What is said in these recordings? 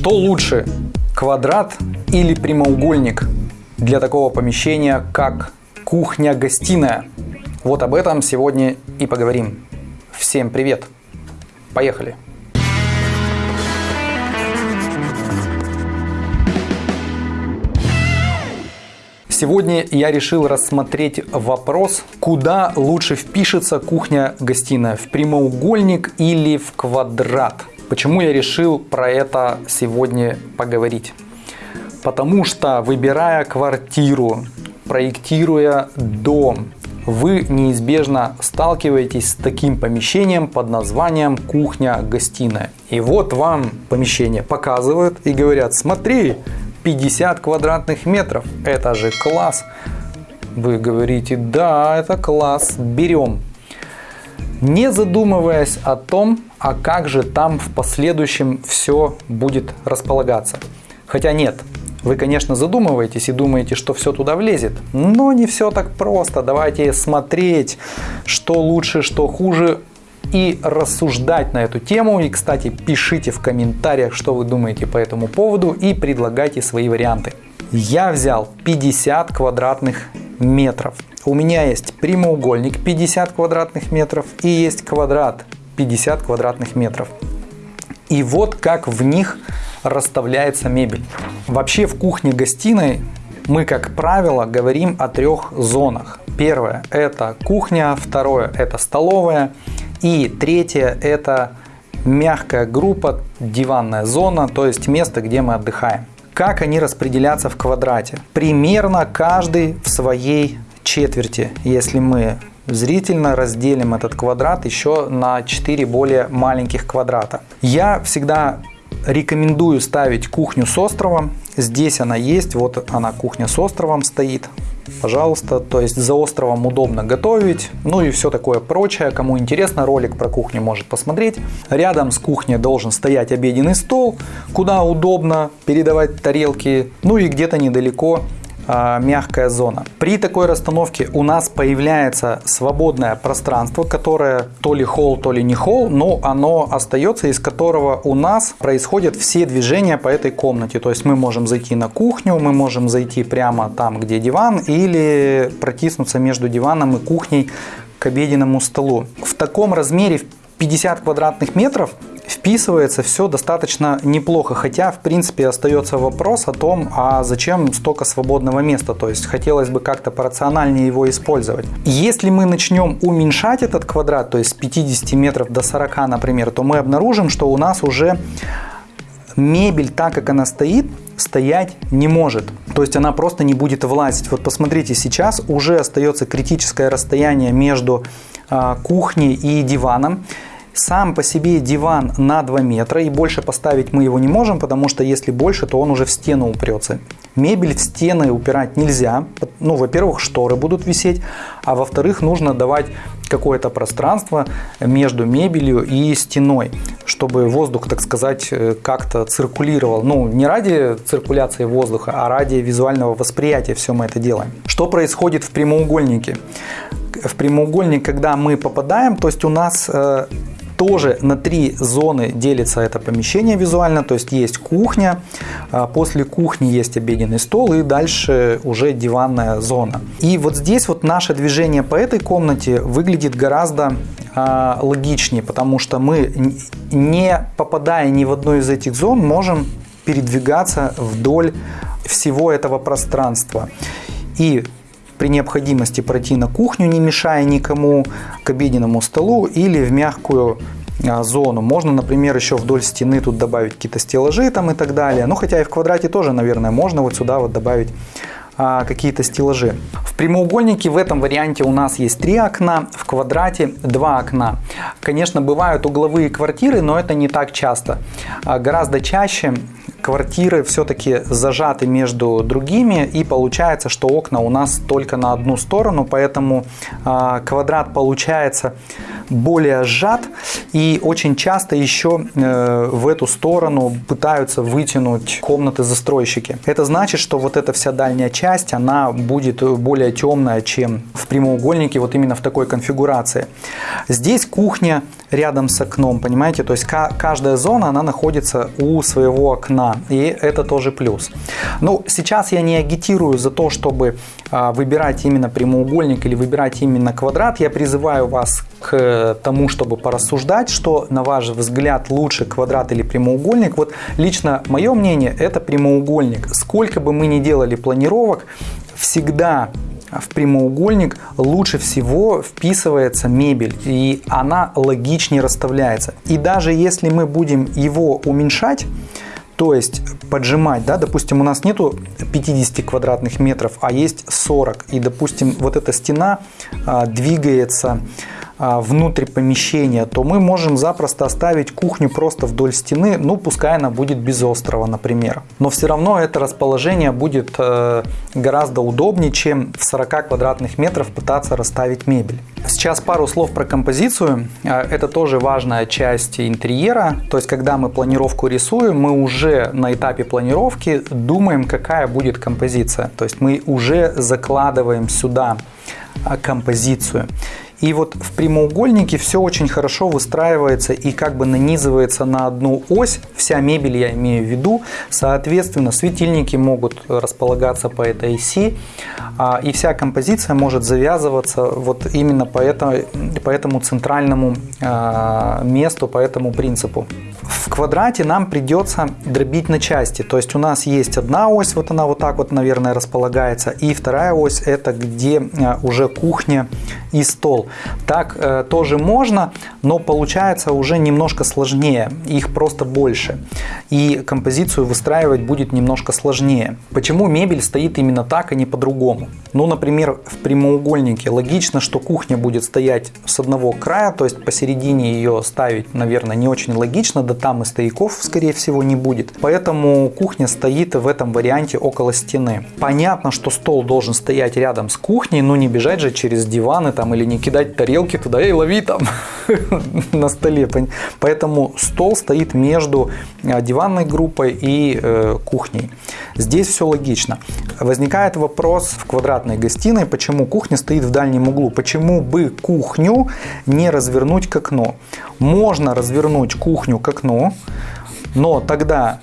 Что лучше, квадрат или прямоугольник для такого помещения, как кухня-гостиная? Вот об этом сегодня и поговорим. Всем привет! Поехали! Сегодня я решил рассмотреть вопрос, куда лучше впишется кухня-гостиная, в прямоугольник или в квадрат. Почему я решил про это сегодня поговорить? Потому что выбирая квартиру, проектируя дом, вы неизбежно сталкиваетесь с таким помещением под названием кухня-гостиная. И вот вам помещение показывают и говорят, смотри, 50 квадратных метров. Это же класс. Вы говорите, да, это класс, берем. Не задумываясь о том, а как же там в последующем все будет располагаться. Хотя нет, вы, конечно, задумываетесь и думаете, что все туда влезет, но не все так просто. Давайте смотреть, что лучше, что хуже, и рассуждать на эту тему. И, кстати, пишите в комментариях, что вы думаете по этому поводу и предлагайте свои варианты. Я взял 50 квадратных метров. У меня есть прямоугольник 50 квадратных метров и есть квадрат 50 квадратных метров. И вот как в них расставляется мебель. Вообще в кухне-гостиной мы, как правило, говорим о трех зонах. Первое – это кухня, второе – это столовая, и третье – это мягкая группа, диванная зона, то есть место, где мы отдыхаем. Как они распределятся в квадрате? Примерно каждый в своей четверти, если мы зрительно разделим этот квадрат еще на 4 более маленьких квадрата. Я всегда рекомендую ставить кухню с островом. Здесь она есть, вот она кухня с островом стоит пожалуйста. То есть за островом удобно готовить, ну и все такое прочее. Кому интересно, ролик про кухню может посмотреть. Рядом с кухней должен стоять обеденный стол, куда удобно передавать тарелки, ну и где-то недалеко мягкая зона. При такой расстановке у нас появляется свободное пространство, которое то ли холл, то ли не холл, но оно остается, из которого у нас происходят все движения по этой комнате. То есть мы можем зайти на кухню, мы можем зайти прямо там, где диван, или протиснуться между диваном и кухней к обеденному столу. В таком размере 50 квадратных метров вписывается все достаточно неплохо, хотя в принципе остается вопрос о том, а зачем столько свободного места, то есть хотелось бы как-то порациональнее его использовать. Если мы начнем уменьшать этот квадрат, то есть с 50 метров до 40, например, то мы обнаружим, что у нас уже мебель, так как она стоит, стоять не может. То есть она просто не будет влазить. Вот посмотрите, сейчас уже остается критическое расстояние между а, кухней и диваном. Сам по себе диван на 2 метра и больше поставить мы его не можем, потому что если больше, то он уже в стену упрется. Мебель в стены упирать нельзя. Ну, во-первых, шторы будут висеть, а во-вторых, нужно давать какое-то пространство между мебелью и стеной, чтобы воздух, так сказать, э, как-то циркулировал. Ну, не ради циркуляции воздуха, а ради визуального восприятия все мы это делаем. Что происходит в прямоугольнике? В прямоугольник, когда мы попадаем, то есть у нас э, тоже на три зоны делится это помещение визуально, то есть есть кухня, а после кухни есть обеденный стол и дальше уже диванная зона. И вот здесь вот наше движение по этой комнате выглядит гораздо а, логичнее, потому что мы не попадая ни в одну из этих зон можем передвигаться вдоль всего этого пространства. И при необходимости пройти на кухню, не мешая никому, к обеденному столу или в мягкую а, зону. Можно, например, еще вдоль стены тут добавить какие-то стеллажи там и так далее. Ну, хотя и в квадрате тоже, наверное, можно вот сюда вот добавить а, какие-то стеллажи. В прямоугольнике в этом варианте у нас есть три окна, в квадрате два окна. Конечно, бывают угловые квартиры, но это не так часто. А, гораздо чаще квартиры все-таки зажаты между другими и получается, что окна у нас только на одну сторону, поэтому э, квадрат получается более сжат и очень часто еще э, в эту сторону пытаются вытянуть комнаты застройщики. Это значит, что вот эта вся дальняя часть, она будет более темная, чем в прямоугольнике вот именно в такой конфигурации. Здесь кухня рядом с окном, понимаете? То есть каждая зона, она находится у своего окна, и это тоже плюс. Ну, сейчас я не агитирую за то, чтобы а, выбирать именно прямоугольник или выбирать именно квадрат. Я призываю вас к тому, чтобы порассуждать, что, на ваш взгляд, лучше квадрат или прямоугольник. Вот лично мое мнение, это прямоугольник. Сколько бы мы ни делали планировок, всегда в прямоугольник лучше всего вписывается мебель и она логичнее расставляется. И даже если мы будем его уменьшать, то есть поджимать, да, допустим, у нас нету 50 квадратных метров, а есть 40, и, допустим, вот эта стена а, двигается внутрь помещения, то мы можем запросто оставить кухню просто вдоль стены, ну пускай она будет без острова, например. Но все равно это расположение будет э, гораздо удобнее, чем в 40 квадратных метров пытаться расставить мебель. Сейчас пару слов про композицию. А, это тоже важная часть интерьера. То есть, когда мы планировку рисуем, мы уже на этапе планировки думаем, какая будет композиция. То есть, мы уже закладываем сюда а, композицию. И вот в прямоугольнике все очень хорошо выстраивается и как бы нанизывается на одну ось. Вся мебель я имею в виду. Соответственно, светильники могут располагаться по этой оси. А, и вся композиция может завязываться вот именно по этому, по этому центральному а, месту, по этому принципу. В квадрате нам придется дробить на части. То есть у нас есть одна ось, вот она вот так вот, наверное, располагается. И вторая ось это где а, уже кухня и стол. Так э, тоже можно, но получается уже немножко сложнее. Их просто больше. И композицию выстраивать будет немножко сложнее. Почему мебель стоит именно так, а не по-другому? Ну, например, в прямоугольнике логично, что кухня будет стоять с одного края, то есть посередине ее ставить, наверное, не очень логично, да там и стояков, скорее всего, не будет. Поэтому кухня стоит в этом варианте около стены. Понятно, что стол должен стоять рядом с кухней, но не бежать же через диваны там или не кидать тарелки туда и лови там на столе. Поэтому стол стоит между а, диванной группой и э, кухней. Здесь все логично. Возникает вопрос в квадратной гостиной, почему кухня стоит в дальнем углу, почему бы кухню не развернуть к окну. Можно развернуть кухню к окну, но тогда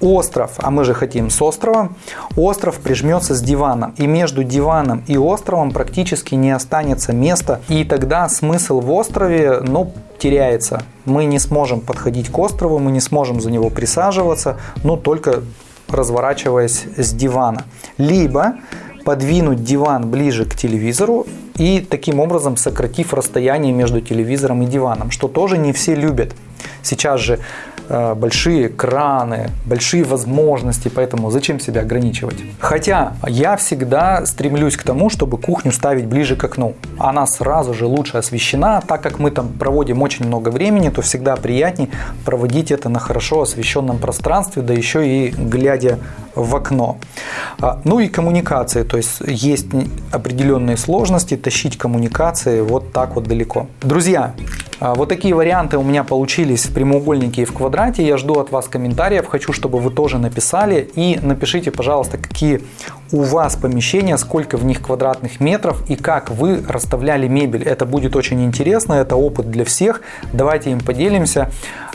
остров, а мы же хотим с острова, остров прижмется с диваном. И между диваном и островом практически не останется места. И тогда смысл в острове, ну, теряется. Мы не сможем подходить к острову, мы не сможем за него присаживаться, ну, только разворачиваясь с дивана. Либо подвинуть диван ближе к телевизору и таким образом сократив расстояние между телевизором и диваном, что тоже не все любят. Сейчас же большие краны, большие возможности, поэтому зачем себя ограничивать? Хотя я всегда стремлюсь к тому, чтобы кухню ставить ближе к окну. Она сразу же лучше освещена, так как мы там проводим очень много времени, то всегда приятнее проводить это на хорошо освещенном пространстве, да еще и глядя в окно. А, ну и коммуникации, то есть есть определенные сложности тащить коммуникации вот так вот далеко. Друзья, а, вот такие варианты у меня получились в прямоугольнике и в квадрате. Я жду от вас комментариев, хочу, чтобы вы тоже написали. И напишите, пожалуйста, какие у вас помещения, сколько в них квадратных метров и как вы расставляли мебель. Это будет очень интересно, это опыт для всех. Давайте им поделимся.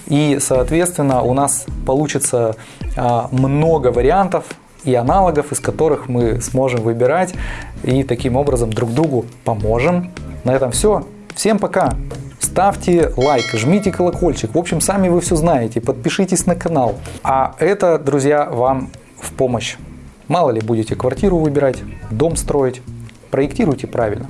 И, соответственно, у нас получится а, много вариантов и аналогов, из которых мы сможем выбирать и таким образом друг другу поможем. На этом все. Всем пока! ставьте лайк, жмите колокольчик. В общем, сами вы все знаете. Подпишитесь на канал. А это, друзья, вам в помощь. Мало ли будете квартиру выбирать, дом строить. Проектируйте правильно.